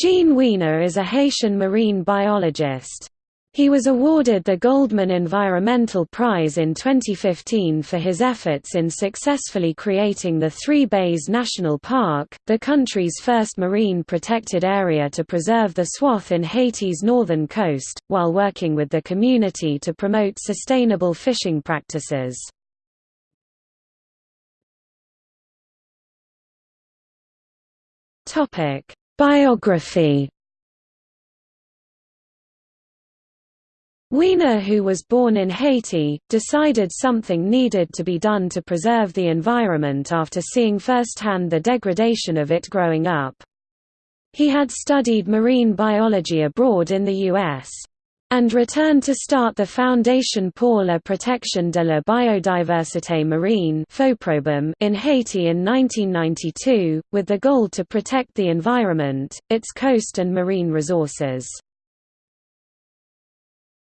Jean Wiener is a Haitian marine biologist. He was awarded the Goldman Environmental Prize in 2015 for his efforts in successfully creating the Three Bays National Park, the country's first marine protected area to preserve the swath in Haiti's northern coast, while working with the community to promote sustainable fishing practices. Biography Wiener who was born in Haiti, decided something needed to be done to preserve the environment after seeing firsthand the degradation of it growing up. He had studied marine biology abroad in the U.S and returned to start the Foundation pour la protection de la biodiversité marine in Haiti in 1992, with the goal to protect the environment, its coast and marine resources.